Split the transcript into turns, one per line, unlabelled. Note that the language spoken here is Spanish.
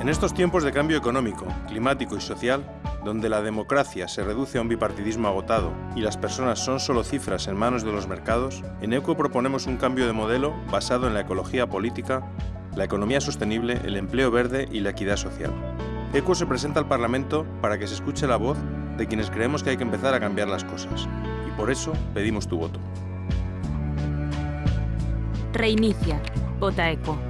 En estos tiempos de cambio económico, climático y social, donde la democracia se reduce a un bipartidismo agotado y las personas son solo cifras en manos de los mercados, en ECO proponemos un cambio de modelo basado en la ecología política, la economía sostenible, el empleo verde y la equidad social. ECO se presenta al Parlamento para que se escuche la voz de quienes creemos que hay que empezar a cambiar las cosas. Y por eso pedimos tu voto.
Reinicia. Vota ECO.